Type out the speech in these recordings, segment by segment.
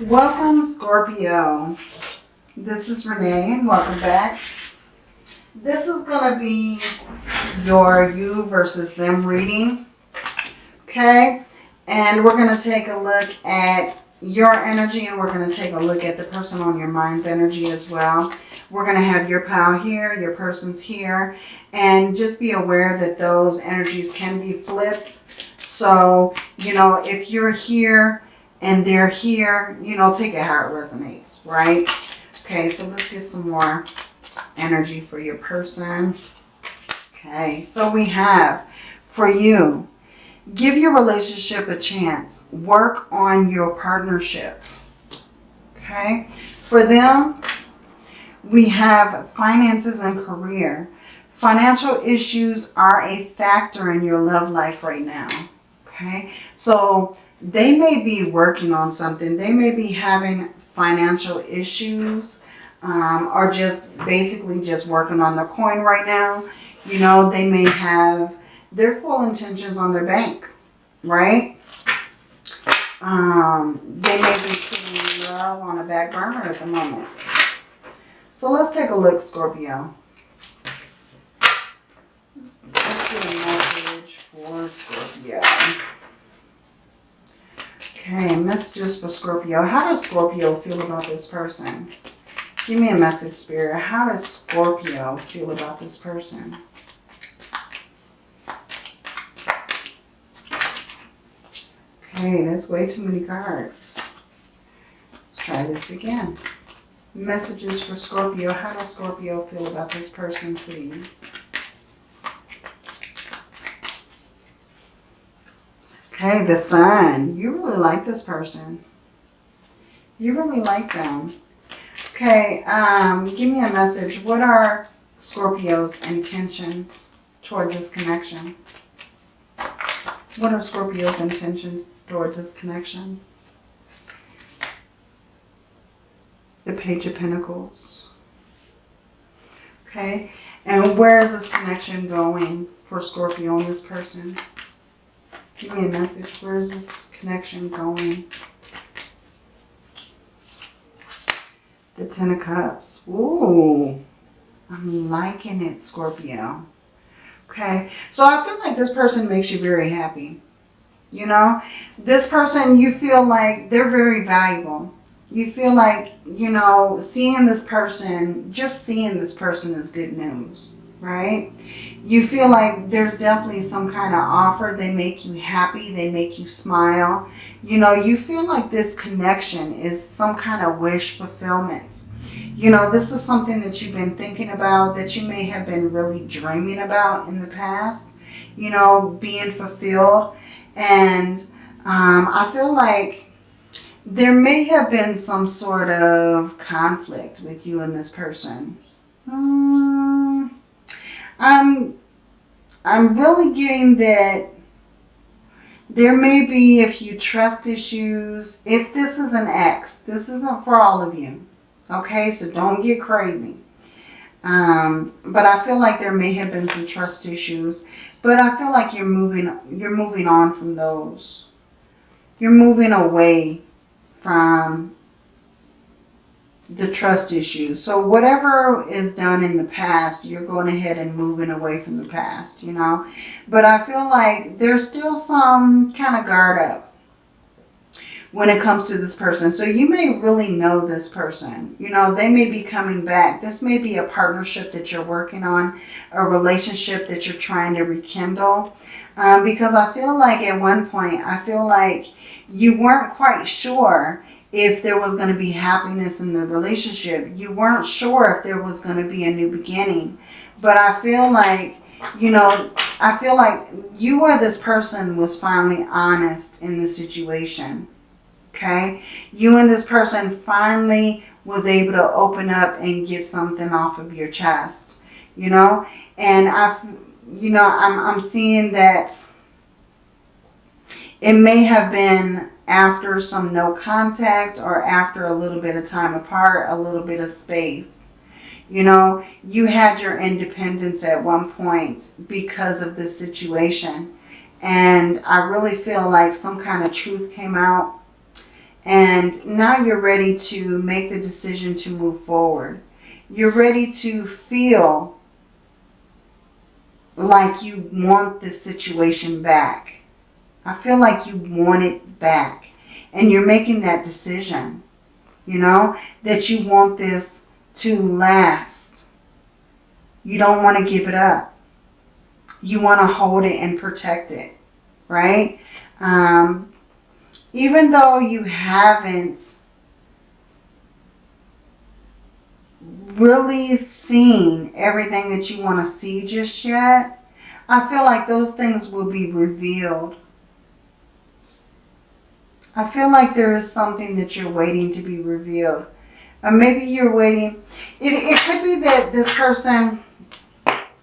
Welcome, Scorpio. This is Renee, welcome back. This is going to be your you versus them reading. Okay? And we're going to take a look at your energy, and we're going to take a look at the person on your mind's energy as well. We're going to have your pile here, your person's here, and just be aware that those energies can be flipped. So, you know, if you're here and they're here, you know, take it how it resonates, right? Okay, so let's get some more energy for your person. Okay, so we have for you, give your relationship a chance. Work on your partnership. Okay, for them, we have finances and career. Financial issues are a factor in your love life right now. Okay, so they may be working on something. They may be having financial issues um, or just basically just working on the coin right now. You know, they may have their full intentions on their bank, right? Um, they may be putting love on a back burner at the moment. So let's take a look, Scorpio. Let's get a message for Scorpio. Okay, messages for Scorpio. How does Scorpio feel about this person? Give me a message, Spirit. How does Scorpio feel about this person? Okay, that's way too many cards. Let's try this again. Messages for Scorpio. How does Scorpio feel about this person, please? Okay, the sun. You really like this person. You really like them. Okay, um, give me a message. What are Scorpio's intentions towards this connection? What are Scorpio's intentions towards this connection? The Page of Pentacles. Okay, and where is this connection going for Scorpio and this person? Give me a message. Where is this connection going? The Ten of Cups. Ooh, I'm liking it, Scorpio. Okay, so I feel like this person makes you very happy. You know, this person, you feel like they're very valuable. You feel like, you know, seeing this person, just seeing this person is good news, right? You feel like there's definitely some kind of offer. They make you happy. They make you smile. You know, you feel like this connection is some kind of wish fulfillment. You know, this is something that you've been thinking about, that you may have been really dreaming about in the past. You know, being fulfilled. And um, I feel like there may have been some sort of conflict with you and this person. Hmm. I'm, I'm really getting that there may be a few trust issues. If this is an ex, this isn't for all of you. Okay, so don't get crazy. Um, but I feel like there may have been some trust issues. But I feel like you're moving, you're moving on from those. You're moving away from the trust issues. So whatever is done in the past, you're going ahead and moving away from the past, you know. But I feel like there's still some kind of guard up when it comes to this person. So you may really know this person. You know, they may be coming back. This may be a partnership that you're working on, a relationship that you're trying to rekindle. Um, because I feel like at one point, I feel like you weren't quite sure if there was going to be happiness in the relationship. You weren't sure if there was going to be a new beginning. But I feel like, you know, I feel like you or this person was finally honest in the situation. Okay? You and this person finally was able to open up and get something off of your chest. You know? And I've, you know, I'm, I'm seeing that it may have been after some no contact or after a little bit of time apart, a little bit of space. You know, you had your independence at one point because of this situation. And I really feel like some kind of truth came out. And now you're ready to make the decision to move forward. You're ready to feel like you want this situation back. I feel like you want it back. And you're making that decision, you know, that you want this to last. You don't want to give it up. You want to hold it and protect it, right? Um, even though you haven't really seen everything that you want to see just yet, I feel like those things will be revealed. I feel like there is something that you're waiting to be revealed. Or maybe you're waiting. It, it could be that this person,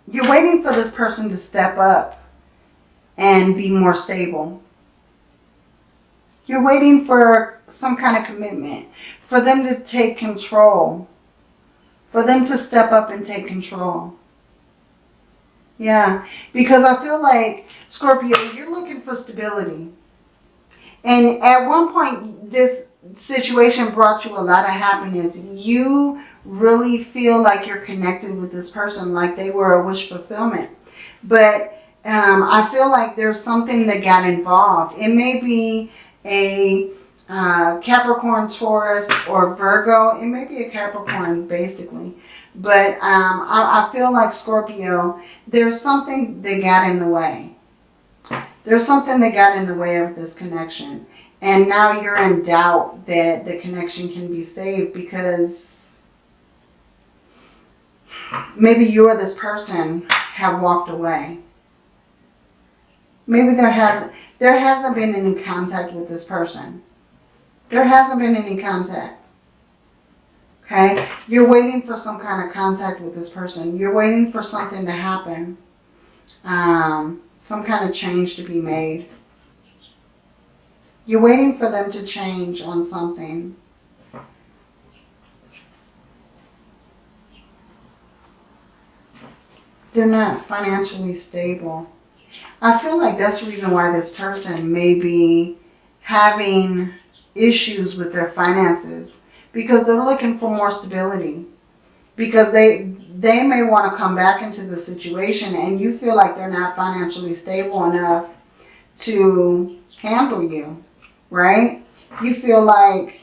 you're waiting for this person to step up and be more stable. You're waiting for some kind of commitment, for them to take control for them to step up and take control. Yeah, because I feel like, Scorpio, you're looking for stability. And at one point, this situation brought you a lot of happiness. You really feel like you're connected with this person, like they were a wish fulfillment. But um, I feel like there's something that got involved. It may be a uh, Capricorn, Taurus, or Virgo. It may be a Capricorn, basically. But um, I, I feel like Scorpio, there's something that got in the way. There's something that got in the way of this connection. And now you're in doubt that the connection can be saved because maybe you or this person have walked away. Maybe there hasn't, there hasn't been any contact with this person. There hasn't been any contact. Okay? You're waiting for some kind of contact with this person. You're waiting for something to happen. Um, some kind of change to be made. You're waiting for them to change on something. They're not financially stable. I feel like that's the reason why this person may be having issues with their finances because they're looking for more stability because they they may want to come back into the situation and you feel like they're not financially stable enough to handle you, right? You feel like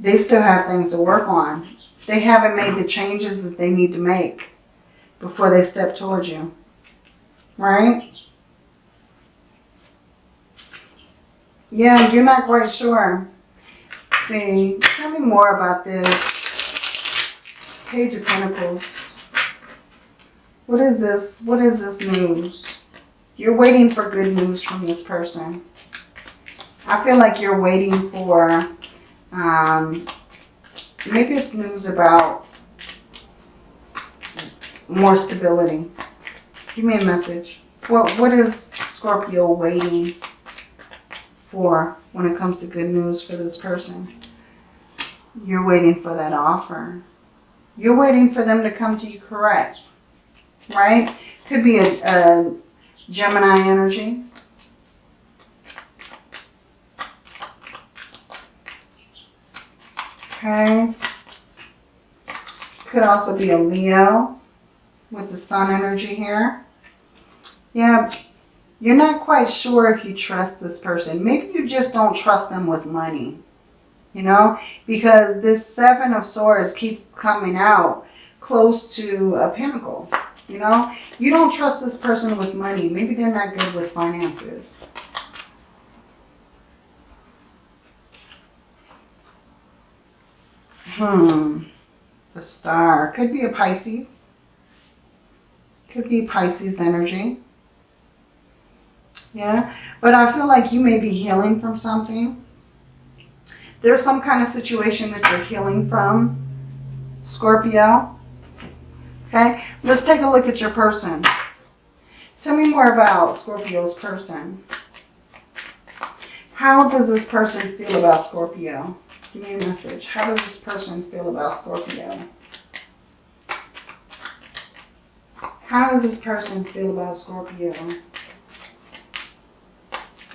they still have things to work on. They haven't made the changes that they need to make before they step towards you, right? Yeah, you're not quite sure. see, tell me more about this Page of Pentacles. What is this? What is this news? You're waiting for good news from this person. I feel like you're waiting for, um, maybe it's news about more stability. Give me a message. What What is Scorpio waiting for when it comes to good news for this person. You're waiting for that offer. You're waiting for them to come to you correct, right? Could be a, a Gemini energy. Okay. Could also be a Leo with the sun energy here. Yeah, you're not quite sure if you trust this person. Maybe you just don't trust them with money. You know, because this Seven of Swords keep coming out close to a pentacle, You know, you don't trust this person with money. Maybe they're not good with finances. Hmm. The star. Could be a Pisces. Could be Pisces energy. Yeah, but I feel like you may be healing from something. There's some kind of situation that you're healing from, Scorpio. Okay, let's take a look at your person. Tell me more about Scorpio's person. How does this person feel about Scorpio? Give me a message. How does this person feel about Scorpio? How does this person feel about Scorpio?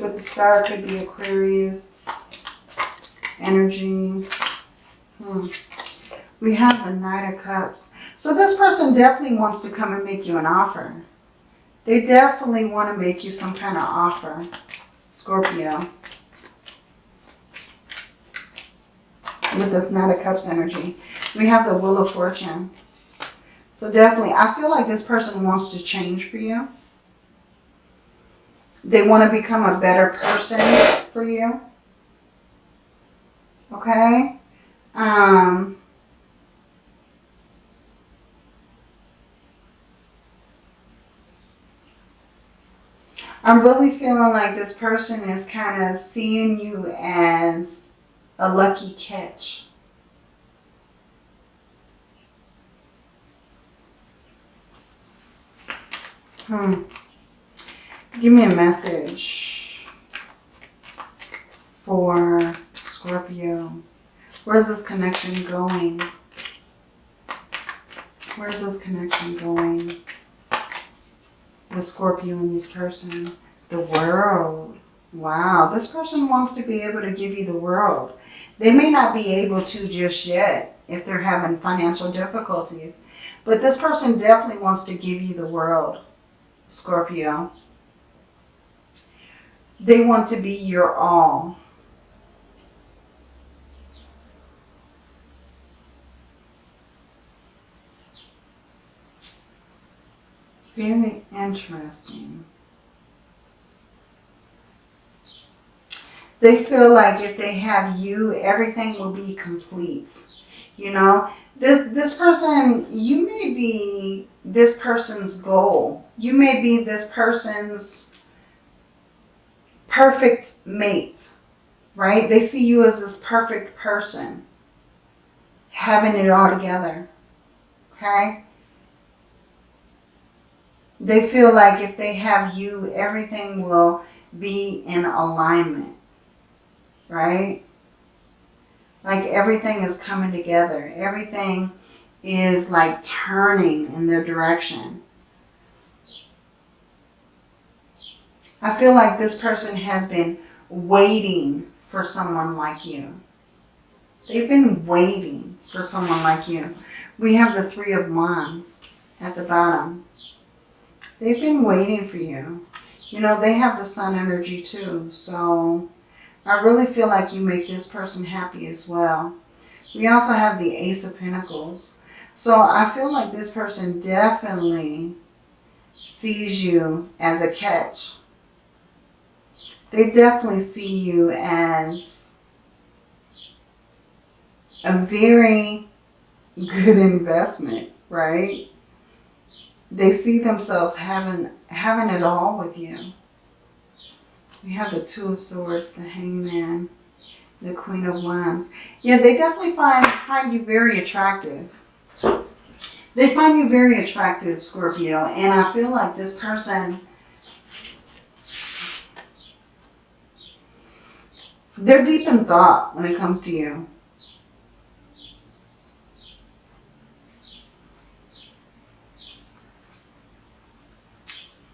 with the star could be Aquarius energy. Hmm. We have the Knight of Cups. So this person definitely wants to come and make you an offer. They definitely want to make you some kind of offer, Scorpio. With this Knight of Cups energy. We have the Wheel of Fortune. So definitely, I feel like this person wants to change for you. They want to become a better person for you. Okay? Um, I'm really feeling like this person is kind of seeing you as a lucky catch. Hmm. Give me a message for Scorpio. Where's this connection going? Where's this connection going? With Scorpio and this person. The world. Wow. This person wants to be able to give you the world. They may not be able to just yet if they're having financial difficulties. But this person definitely wants to give you the world, Scorpio. They want to be your all. Very interesting. They feel like if they have you, everything will be complete. You know, this this person, you may be this person's goal. You may be this person's perfect mate, right? They see you as this perfect person, having it all together, okay? They feel like if they have you, everything will be in alignment, right? Like everything is coming together. Everything is like turning in their direction. I feel like this person has been waiting for someone like you. They've been waiting for someone like you. We have the Three of Wands at the bottom. They've been waiting for you. You know, they have the sun energy too. So I really feel like you make this person happy as well. We also have the Ace of Pentacles. So I feel like this person definitely sees you as a catch they definitely see you as a very good investment, right? They see themselves having having it all with you. We have the Two of Swords, the Hangman, the Queen of Wands. Yeah, they definitely find find you very attractive. They find you very attractive, Scorpio, and I feel like this person They're deep in thought when it comes to you.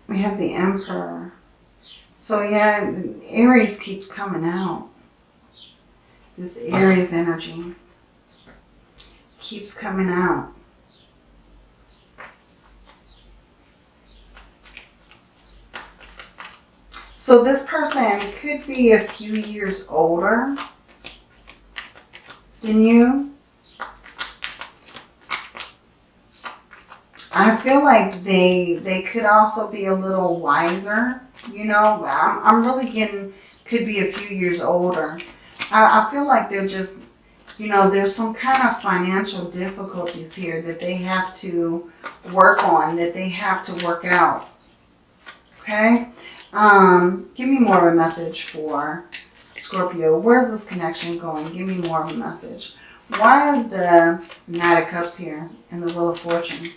We have the Emperor. So yeah, Aries keeps coming out. This Aries energy keeps coming out. So this person could be a few years older than you. I feel like they they could also be a little wiser. You know, I'm, I'm really getting, could be a few years older. I, I feel like they're just, you know, there's some kind of financial difficulties here that they have to work on, that they have to work out. Okay? Um, give me more of a message for Scorpio. Where's this connection going? Give me more of a message. Why is the Knight of Cups here and the Wheel of Fortune?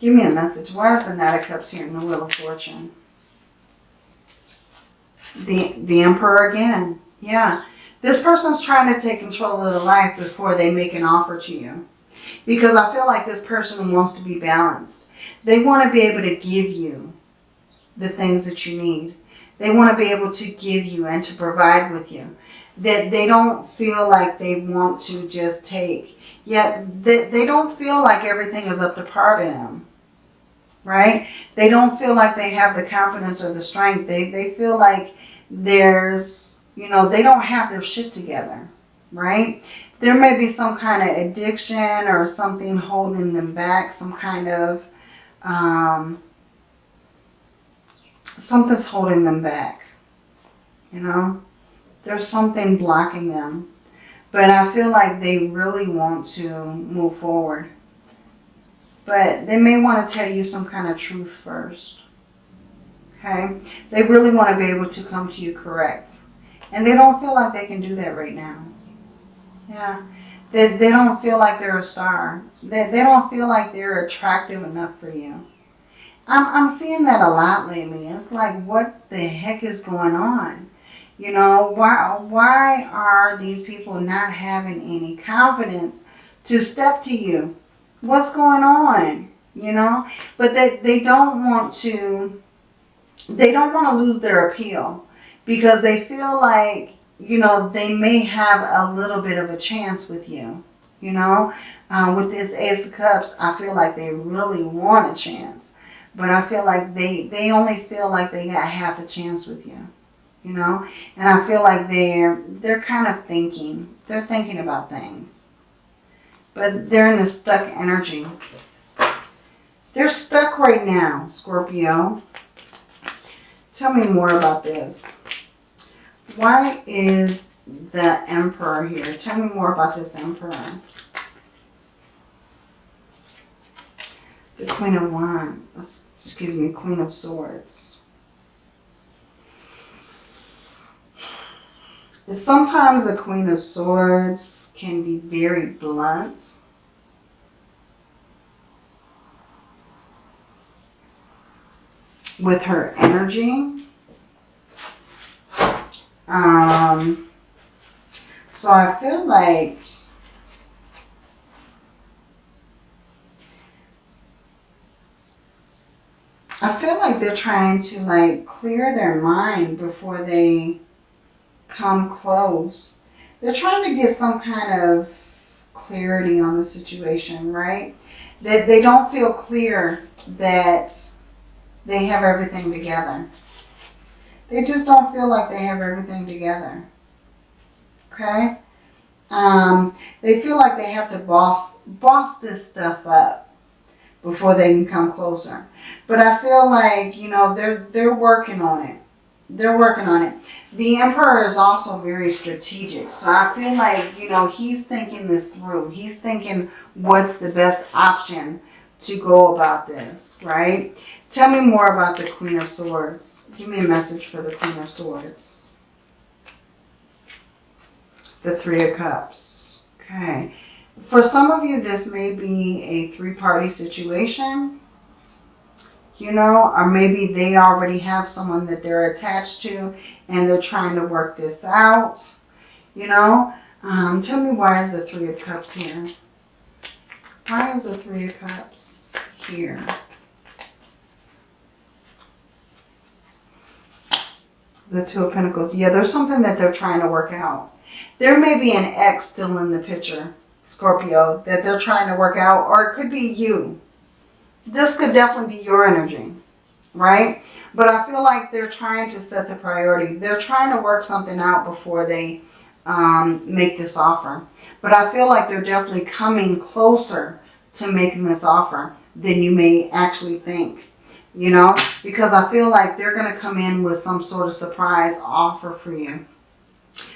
Give me a message. Why is the Knight of Cups here in the Wheel of Fortune? The, the Emperor again. Yeah. This person's trying to take control of their life before they make an offer to you. Because I feel like this person wants to be balanced. They want to be able to give you the things that you need. They want to be able to give you and to provide with you. That they don't feel like they want to just take. Yet they, they don't feel like everything is up to par to them. Right? They don't feel like they have the confidence or the strength. They, they feel like there's, you know, they don't have their shit together. Right? There may be some kind of addiction or something holding them back. Some kind of... Um, something's holding them back. You know, there's something blocking them. But I feel like they really want to move forward. But they may want to tell you some kind of truth first. Okay? They really want to be able to come to you correct. And they don't feel like they can do that right now. Yeah. They, they don't feel like they're a star. They, they don't feel like they're attractive enough for you. I'm, I'm seeing that a lot lately. It's like, what the heck is going on? You know, why, why are these people not having any confidence to step to you? What's going on? You know, but they, they don't want to, they don't want to lose their appeal because they feel like, you know, they may have a little bit of a chance with you. You know, uh, with this Ace of Cups, I feel like they really want a chance. But I feel like they, they only feel like they got half a chance with you. You know? And I feel like they're, they're kind of thinking. They're thinking about things. But they're in a stuck energy. They're stuck right now, Scorpio. Tell me more about this. Why is the Emperor here? Tell me more about this Emperor. The Queen of Wands, excuse me, Queen of Swords. Sometimes the Queen of Swords can be very blunt. With her energy. Um, so I feel like I feel like they're trying to like clear their mind before they come close. They're trying to get some kind of clarity on the situation, right? That they don't feel clear that they have everything together. They just don't feel like they have everything together. Okay? Um, they feel like they have to boss, boss this stuff up before they can come closer. But I feel like, you know, they're, they're working on it. They're working on it. The Emperor is also very strategic. So I feel like, you know, he's thinking this through. He's thinking what's the best option to go about this, right? Tell me more about the Queen of Swords. Give me a message for the Queen of Swords. The Three of Cups. Okay. For some of you, this may be a three-party situation, you know, or maybe they already have someone that they're attached to and they're trying to work this out, you know. Um, tell me why is the Three of Cups here? Why is the Three of Cups here? The Two of Pentacles. Yeah, there's something that they're trying to work out. There may be an ex still in the picture. Scorpio, that they're trying to work out, or it could be you. This could definitely be your energy, right? But I feel like they're trying to set the priority. They're trying to work something out before they um, make this offer. But I feel like they're definitely coming closer to making this offer than you may actually think. You know, because I feel like they're going to come in with some sort of surprise offer for you.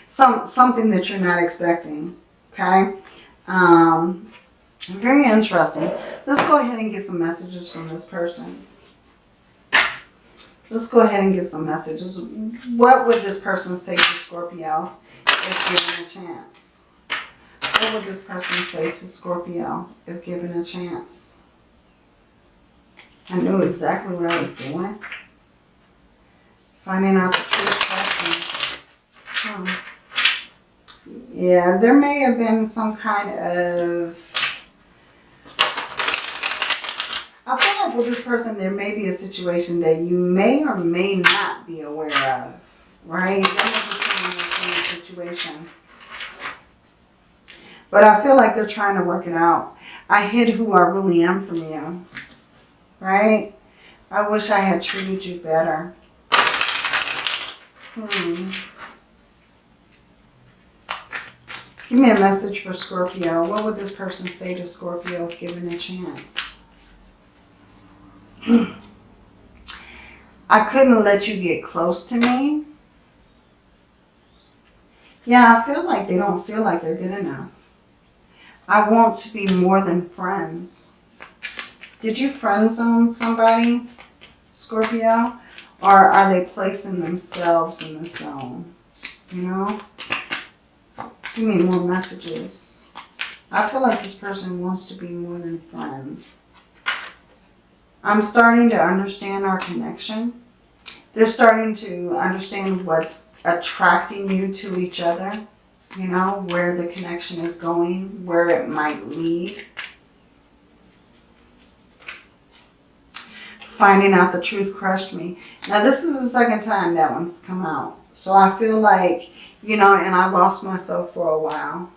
Some Something that you're not expecting. Okay. Um, very interesting. Let's go ahead and get some messages from this person. Let's go ahead and get some messages. What would this person say to Scorpio if given a chance? What would this person say to Scorpio if given a chance? I knew exactly what I was doing. Finding out the truth. Hmm. Yeah, there may have been some kind of... With this person, there may be a situation that you may or may not be aware of, right? Situation. But I feel like they're trying to work it out. I hid who I really am from you, right? I wish I had treated you better. Hmm. Give me a message for Scorpio. What would this person say to Scorpio if given a chance? I couldn't let you get close to me. Yeah, I feel like they don't feel like they're good enough. I want to be more than friends. Did you friend zone somebody, Scorpio? Or are they placing themselves in the zone? You know? Give me more messages. I feel like this person wants to be more than friends. I'm starting to understand our connection. They're starting to understand what's attracting you to each other. You know, where the connection is going, where it might lead. Finding out the truth crushed me. Now, this is the second time that one's come out. So I feel like, you know, and I lost myself for a while.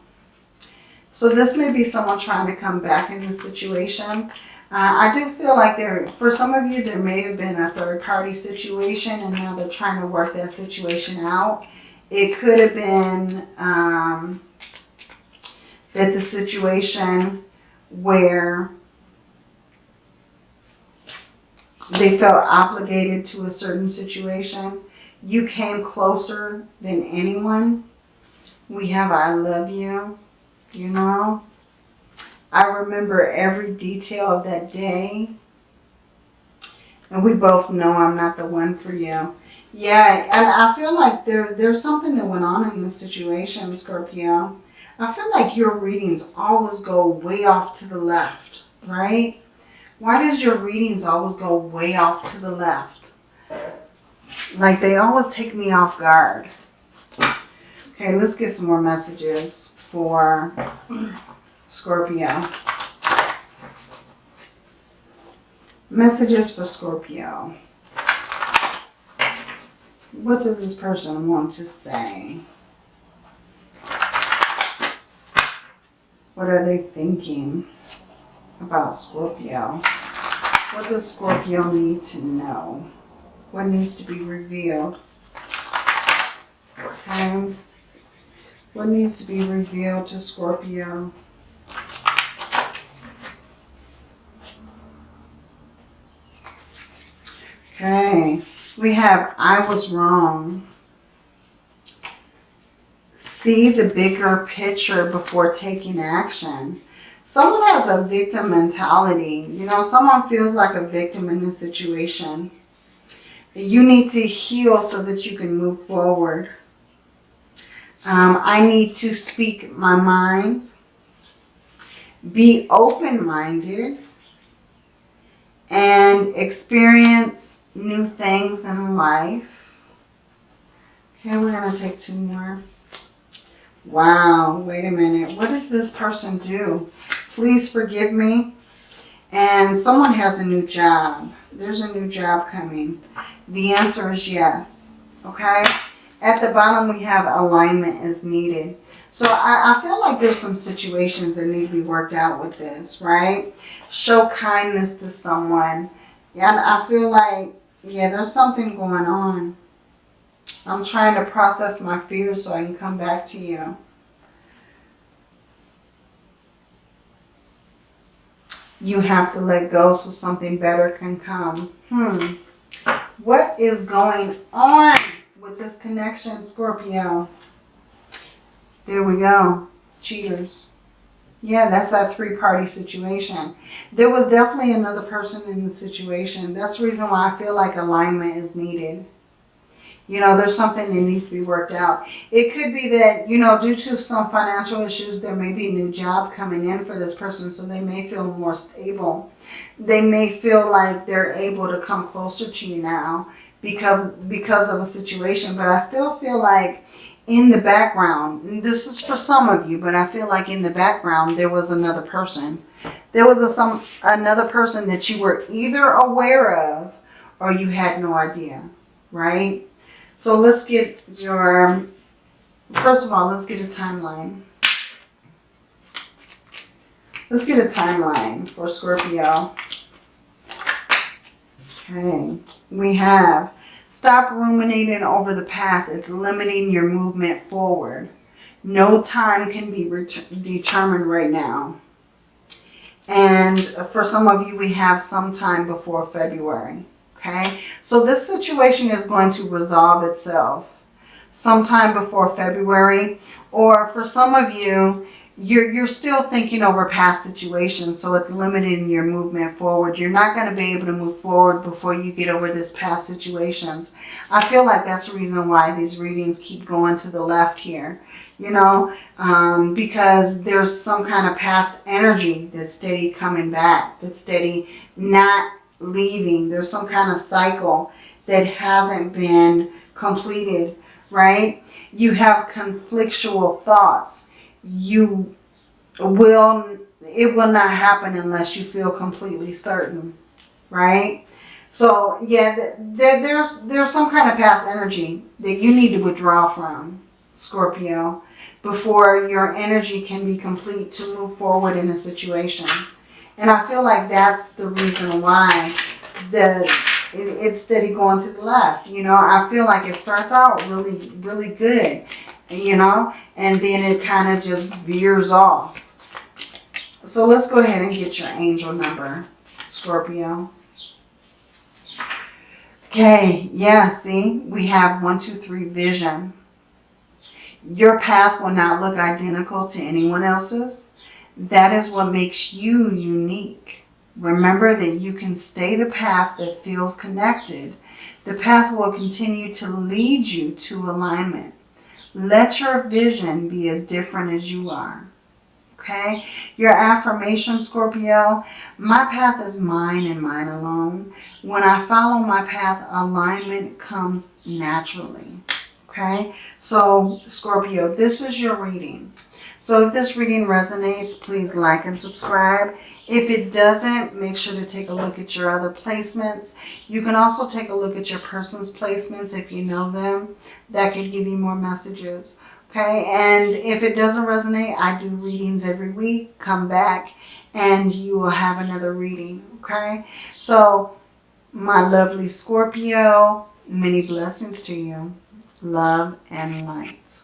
So this may be someone trying to come back in the situation. Uh, I do feel like there, for some of you, there may have been a third party situation and now they're trying to work that situation out. It could have been um, that the situation where they felt obligated to a certain situation. You came closer than anyone. We have I love you, you know. I remember every detail of that day. And we both know I'm not the one for you. Yeah, and I feel like there there's something that went on in this situation, Scorpio. I feel like your readings always go way off to the left, right? Why does your readings always go way off to the left? Like they always take me off guard. Okay, let's get some more messages for Scorpio. Messages for Scorpio. What does this person want to say? What are they thinking about Scorpio? What does Scorpio need to know? What needs to be revealed? Okay. What needs to be revealed to Scorpio? Okay. We have I was wrong. See the bigger picture before taking action. Someone has a victim mentality. You know, someone feels like a victim in this situation. You need to heal so that you can move forward. Um, I need to speak my mind. Be open-minded and experience new things in life. Okay, we're going to take two more. Wow, wait a minute. What does this person do? Please forgive me. And someone has a new job. There's a new job coming. The answer is yes. Okay? At the bottom, we have alignment is needed. So I, I feel like there's some situations that need to be worked out with this, right? Show kindness to someone. Yeah, I feel like, yeah, there's something going on. I'm trying to process my fears so I can come back to you. You have to let go so something better can come. Hmm. What is going on with this connection, Scorpio? There we go. Cheaters. Yeah, that's that three-party situation. There was definitely another person in the situation. That's the reason why I feel like alignment is needed. You know, there's something that needs to be worked out. It could be that, you know, due to some financial issues, there may be a new job coming in for this person, so they may feel more stable. They may feel like they're able to come closer to you now because, because of a situation. But I still feel like in the background, this is for some of you, but I feel like in the background there was another person there was a, some another person that you were either aware of or you had no idea, right? So let's get your, first of all, let's get a timeline. Let's get a timeline for Scorpio. Okay, we have stop ruminating over the past. It's limiting your movement forward. No time can be determined right now. And for some of you, we have some time before February. Okay, so this situation is going to resolve itself sometime before February. Or for some of you, you're, you're still thinking over past situations, so it's limiting your movement forward. You're not going to be able to move forward before you get over this past situations. I feel like that's the reason why these readings keep going to the left here. You know, um, because there's some kind of past energy that's steady coming back, that's steady not leaving. There's some kind of cycle that hasn't been completed, right? You have conflictual thoughts you will, it will not happen unless you feel completely certain, right? So yeah, there's, there's some kind of past energy that you need to withdraw from, Scorpio, before your energy can be complete to move forward in a situation. And I feel like that's the reason why the it, it's steady going to the left. You know, I feel like it starts out really, really good, you know, and then it kind of just veers off. So let's go ahead and get your angel number, Scorpio. Okay, yeah, see, we have one, two, three vision. Your path will not look identical to anyone else's. That is what makes you unique. Remember that you can stay the path that feels connected. The path will continue to lead you to alignment. Let your vision be as different as you are. Okay? Your affirmation, Scorpio, my path is mine and mine alone. When I follow my path, alignment comes naturally. Okay? So, Scorpio, this is your reading. So if this reading resonates, please like and subscribe. If it doesn't, make sure to take a look at your other placements. You can also take a look at your person's placements if you know them. That could give you more messages. Okay, and if it doesn't resonate, I do readings every week. Come back and you will have another reading. Okay, so my lovely Scorpio, many blessings to you. Love and light.